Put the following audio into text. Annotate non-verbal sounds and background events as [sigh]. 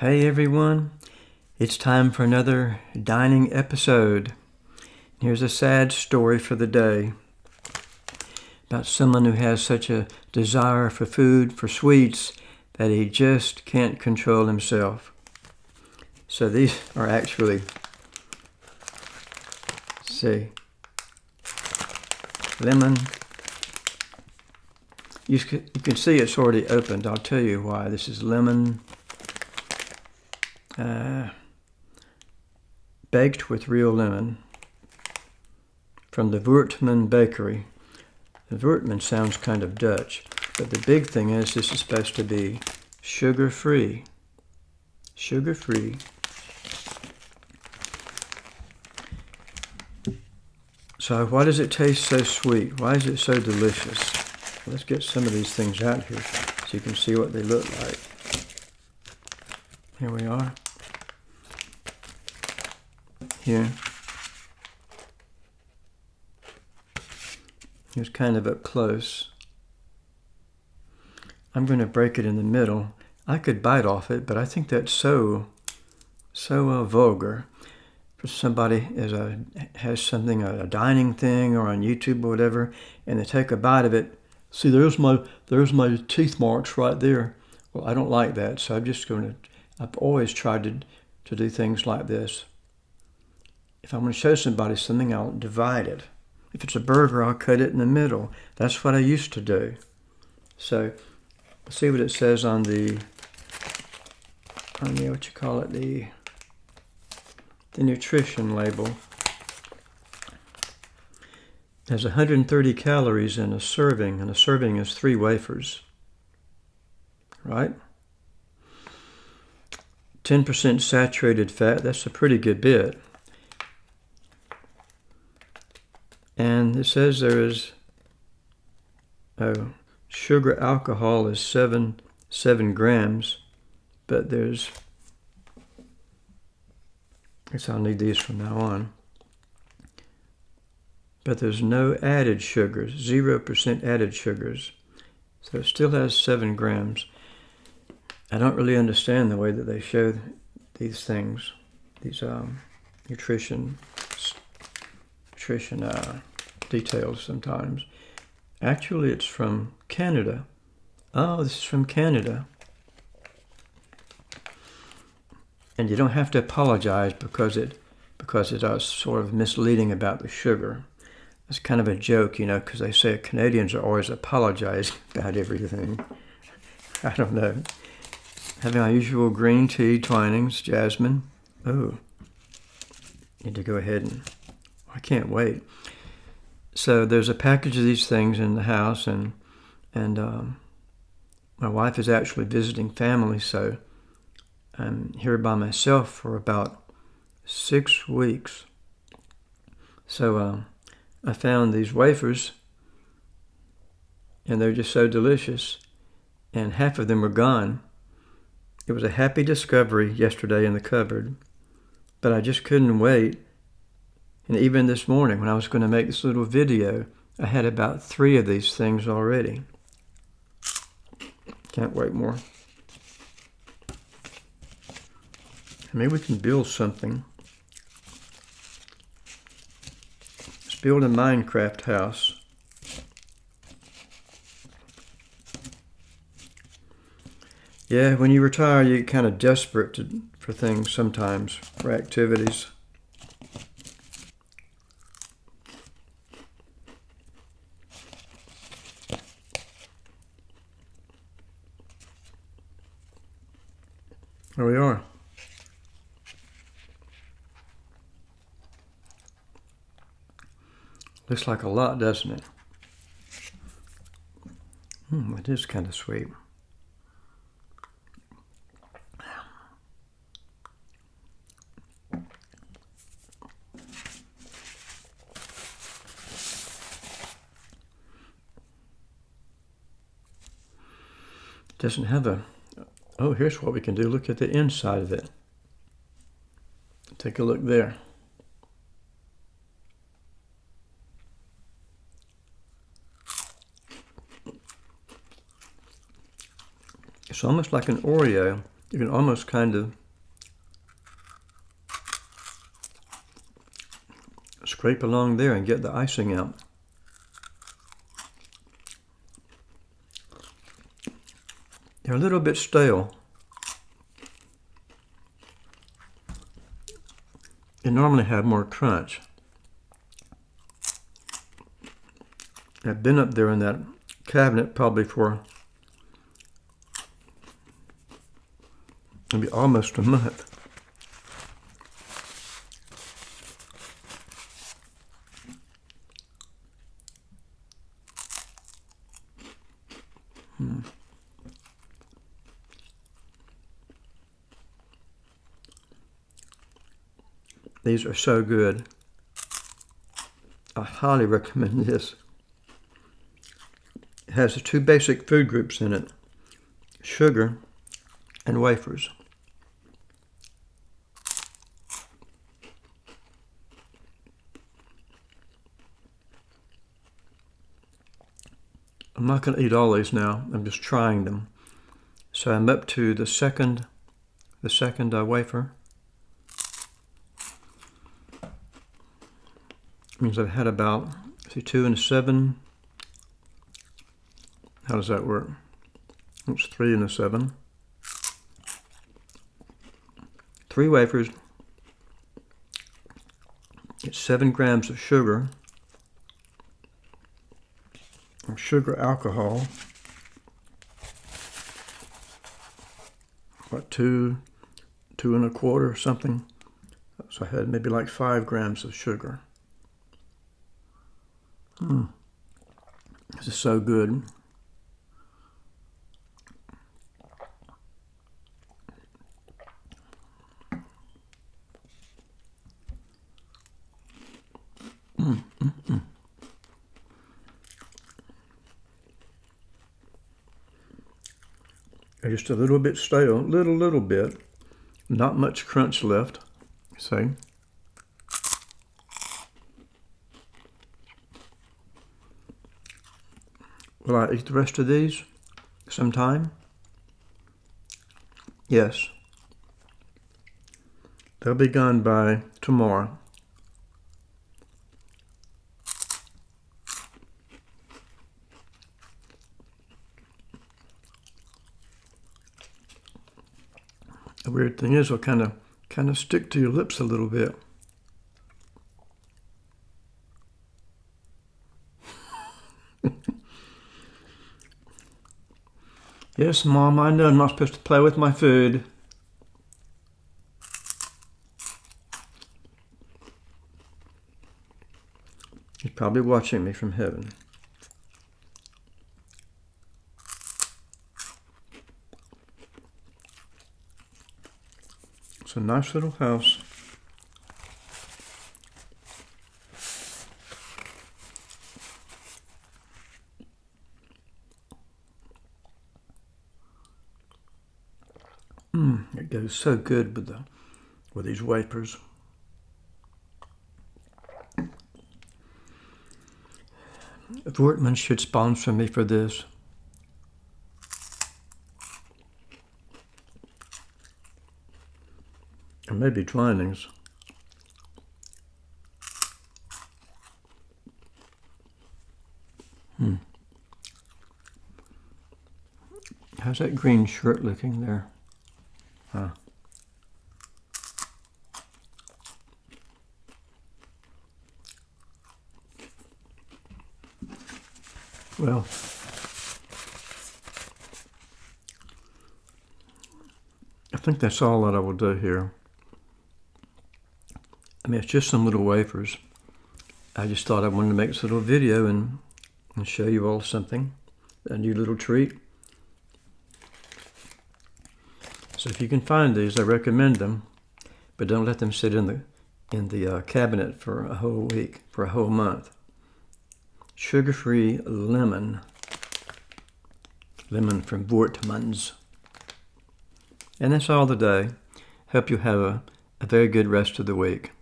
Hey everyone, it's time for another dining episode. Here's a sad story for the day about someone who has such a desire for food, for sweets, that he just can't control himself. So these are actually, see, lemon. You can, see it's already opened. I'll tell you why. This is lemon uh, baked with real lemon from the Voortman Bakery. The Voortman sounds kind of Dutch, but the big thing is this is supposed to be sugar-free. Sugar-free. So why does it taste so sweet? Why is it so delicious? Let's get some of these things out here so you can see what they look like. Here we are here. Here's kind of up close. I'm going to break it in the middle. I could bite off it, but I think that's so, so uh, vulgar for somebody as a has something a, a dining thing or on YouTube or whatever, and they take a bite of it. See, there's my there's my teeth marks right there. Well, I don't like that, so I'm just going to. I've always tried to to do things like this. If I'm going to show somebody something, I'll divide it. If it's a burger, I'll cut it in the middle. That's what I used to do. So, let's see what it says on the, on the, what you call it, the, the nutrition label. There's 130 calories in a serving, and a serving is three wafers, right? 10% saturated fat, that's a pretty good bit. And it says there is oh, sugar alcohol is seven seven grams, but there's I guess I'll need these from now on. But there's no added sugars, zero percent added sugars. So it still has seven grams. I don't really understand the way that they show these things, these um, nutrition nutrition uh, details sometimes. Actually, it's from Canada. Oh, this is from Canada. And you don't have to apologize because it because it is sort of misleading about the sugar. It's kind of a joke, you know, because they say Canadians are always apologizing [laughs] about everything. I don't know. Having our usual green tea, Twinings, jasmine. Oh, need to go ahead and I can't wait so there's a package of these things in the house, and and um, my wife is actually visiting family, so I'm here by myself for about six weeks. So uh, I found these wafers, and they're just so delicious, and half of them were gone. It was a happy discovery yesterday in the cupboard, but I just couldn't wait and even this morning, when I was going to make this little video, I had about three of these things already. Can't wait more. Maybe we can build something. Let's build a Minecraft house. Yeah, when you retire, you get kind of desperate to, for things sometimes, for activities. There we are. Looks like a lot, doesn't it? Hmm, it is kind of sweet. doesn't have a Oh, here's what we can do. Look at the inside of it. Take a look there. It's almost like an Oreo, You can almost kind of scrape along there and get the icing out. They're a little bit stale. They normally have more crunch. I've been up there in that cabinet probably for maybe almost a month. Hmm. These are so good. I highly recommend [laughs] this. It has two basic food groups in it, sugar and wafers. I'm not going to eat all these now. I'm just trying them. So I'm up to the second, the second uh, wafer. Means I've had about see two and a seven. How does that work? It's three and a seven. Three wafers. It's seven grams of sugar sugar alcohol. What, two, two and a quarter or something? So I had maybe like five grams of sugar. Mm. This is so good. Just a little bit stale, little, little bit. Not much crunch left, see? Will I eat the rest of these sometime? Yes. They'll be gone by tomorrow. The weird thing is, they'll kind of kind of stick to your lips a little bit. Yes, Mom, I know I'm not supposed to play with my food. He's probably watching me from heaven. It's a nice little house. Mm, it goes so good with the with these wafers. Voortman should sponsor me for this. And maybe Twinings. Hmm. How's that green shirt looking there? Huh. Well, I think that's all that I will do here. I mean, it's just some little wafers. I just thought I wanted to make this little video and, and show you all something, a new little treat. So if you can find these, I recommend them, but don't let them sit in the in the uh, cabinet for a whole week, for a whole month. Sugar-free lemon, lemon from Voortmans. And that's all the day. Hope you have a, a very good rest of the week.